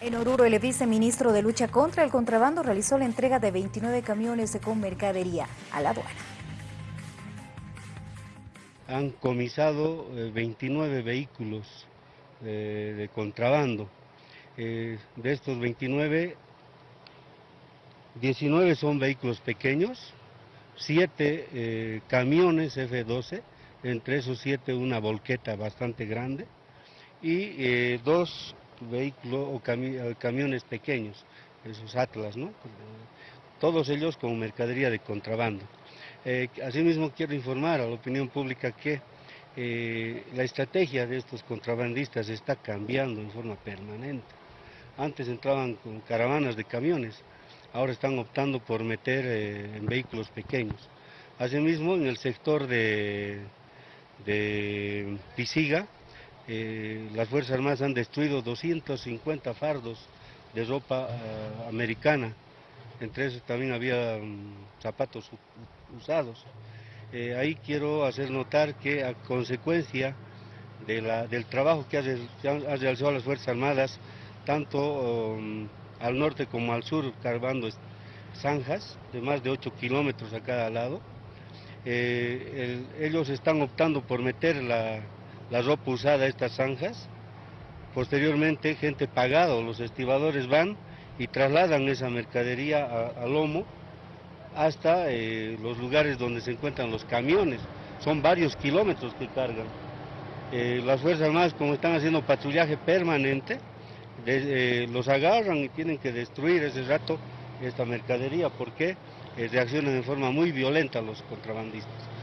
En Oruro, el viceministro de Lucha contra el Contrabando realizó la entrega de 29 camiones con mercadería a la aduana. Han comisado 29 eh, vehículos eh, de contrabando. Eh, de estos 29, 19 son vehículos pequeños, 7 camiones F-12, entre esos 7 una volqueta bastante grande, y dos vehículos o camiones pequeños, esos Atlas, ¿no? Todos ellos con mercadería de contrabando. Eh, asimismo quiero informar a la opinión pública que eh, la estrategia de estos contrabandistas está cambiando en forma permanente. Antes entraban con caravanas de camiones, ahora están optando por meter eh, en vehículos pequeños. Asimismo, en el sector de, de Pisiga, eh, las Fuerzas Armadas han destruido 250 fardos de ropa eh, americana, entre esos también había mm, zapatos usados. Eh, ahí quiero hacer notar que a consecuencia del trabajo que han realizado las Fuerzas Armadas, tanto um, al norte como al sur, cargando zanjas de más de 8 kilómetros a cada lado, ellos están optando por meter la, la ropa usada a estas zanjas. Posteriormente, gente pagada los estibadores van y trasladan esa mercadería a, lomo hasta eh, los lugares donde se encuentran los camiones. Son varios kilómetros que cargan. Eh, las Fuerzas Armadas, como están haciendo patrullaje permanente, eh, los agarran y tienen que destruir ese rato esta mercadería porque reaccionan de forma muy violenta los contrabandistas.